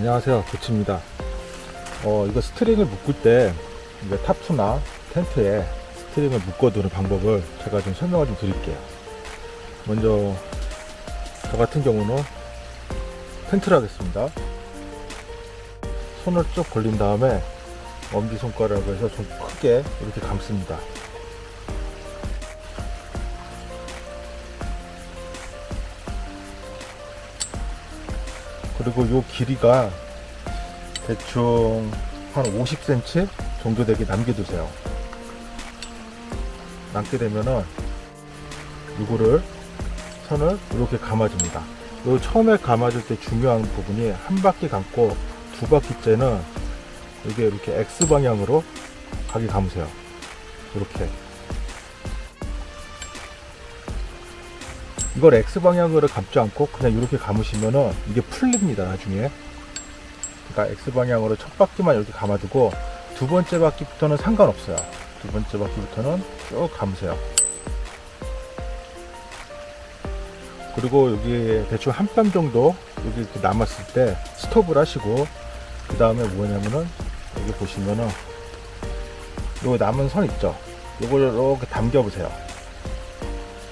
안녕하세요. 도치입니다. 어 이거 string을 묶을 때 이제 tarp나 텐트에 string을 묶어두는 방법을 제가 좀 설명을 좀 드릴게요. 먼저 저 같은 경우는 텐트를 하겠습니다. 손을 쭉 벌린 다음에 엄지손가락에서 좀 크게 이렇게 감습니다 그리고 요 길이가 대충 한 50cm 정도 되게 남겨두세요. 남게 되면은 이거를 선을 이렇게 감아줍니다. 요 처음에 감아줄 때 중요한 부분이 한 바퀴 감고 두 바퀴째는 이게 이렇게 X 방향으로 가게 감으세요. 이렇게 이걸 X 방향으로 감지 않고 그냥 이렇게 감으시면은 이게 풀립니다 나중에. 그러니까 X 방향으로 첫 바퀴만 이렇게 감아두고 두 번째 바퀴부터는 상관없어요. 두 번째 바퀴부터는 쭉 감으세요. 그리고 여기 대충 한 뼘 정도 여기 이렇게 남았을 때 스톱을 하시고 그 다음에 뭐냐면은 여기 보시면은 요 남은 선 있죠? 요걸 이렇게 담겨 보세요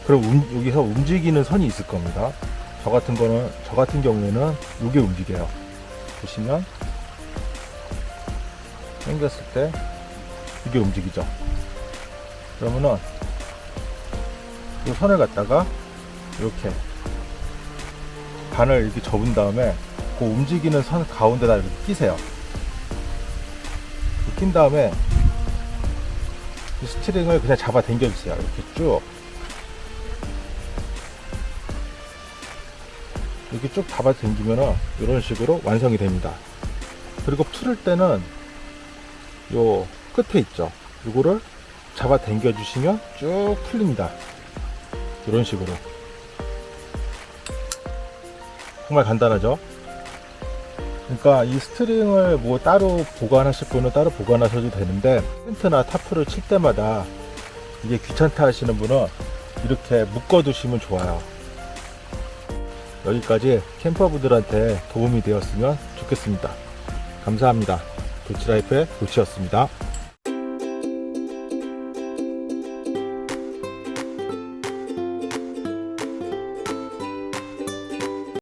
그럼 움- 여기서 움직이는 선이 있을 겁니다. 저 같은 거는 저 같은 경우에는 이게 움직여요. 보시면 당겼을 때 이게 움직이죠. 그러면은 이 선을 갖다가 이렇게 반을 이렇게 접은 다음에 그 움직이는 선 가운데다 이렇게 끼세요. 낀 다음에 이 string을 그냥 잡아 당겨 주세요. 이렇게 쭉 이렇게 쭉 잡아 당기면은 이런 식으로 완성이 됩니다. 그리고 풀을 때는 요 끝에 있죠? 이거를 잡아 당겨 주시면 쭉 풀립니다. 이런 식으로. 정말 간단하죠? 그러니까 이 string을 뭐 따로 보관하실 분은 따로 보관하셔도 되는데 텐트나 tarp를 칠 때마다 이게 귀찮다 하시는 분은 이렇게 묶어 두시면 좋아요 여기까지 camper분들한테 도움이 되었으면 좋겠습니다. 감사합니다. 도치라이프의 도치였습니다